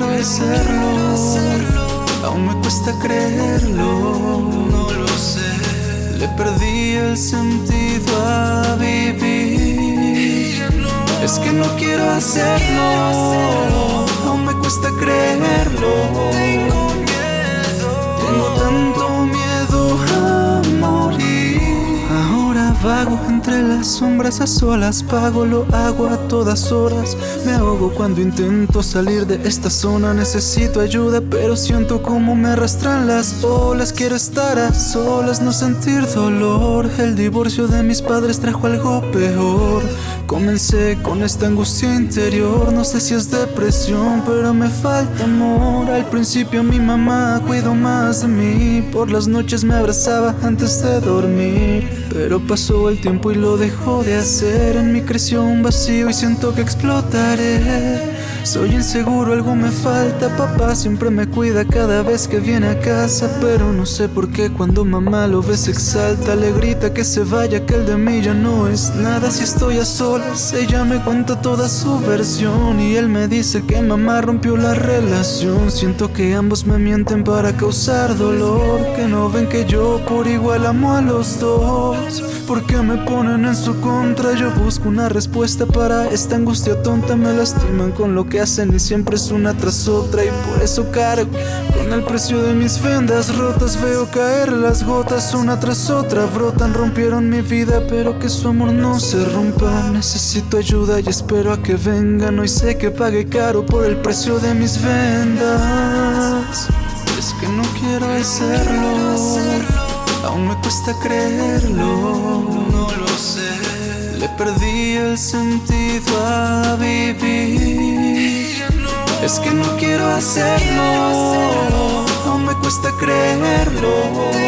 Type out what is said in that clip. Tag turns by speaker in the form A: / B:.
A: hacerlo. Aún me cuesta creerlo. No lo sé. Le perdí el sentido a vivir. Es que no quiero hacerlo. Aún me cuesta creerlo. Vago entre las sombras a solas, pago, lo hago a todas horas. Me ahogo cuando intento salir de esta zona. Necesito ayuda, pero siento como me arrastran las olas. Quiero estar a solas, no sentir dolor. El divorcio de mis padres trajo algo peor. Comencé con esta angustia interior. No sé si es depresión, pero me falta amor. Al principio mi mamá cuidó más de mí. Por las noches me abrazaba antes de dormir. Pero pasó el tiempo y lo dejó de hacer. En mí creció un vacío y siento que explotaré. Soy inseguro, algo me falta. Papá siempre me cuida cada vez que viene a casa. Pero no sé por qué cuando mamá lo ve se exalta. Le grita que se vaya, que el de mí ya no es nada. Si estoy a solas, ella me cuenta toda su versión. Y él me dice que mamá rompió la relación. Siento que ambos me mienten para causar dolor. Que no ven que yo por igual amo a los dos. ¿Por qué me ponen en su contra? Yo busco una respuesta para esta angustia tonta. Me lastiman con lo que hacen y siempre es una tras otra. Y por eso cargo con el precio de mis vendas rotas. Veo caer las gotas una tras otra. Brotan, rompieron mi vida, pero que su amor no se rompa. Necesito ayuda y espero a que vengan. Hoy sé que pague caro por el precio de mis vendas. Es que no quiero hacerlo. Aún me cuesta creerlo, perdí el sentido a vivir. Es que no quiero hacerlo, aún me cuesta creerlo.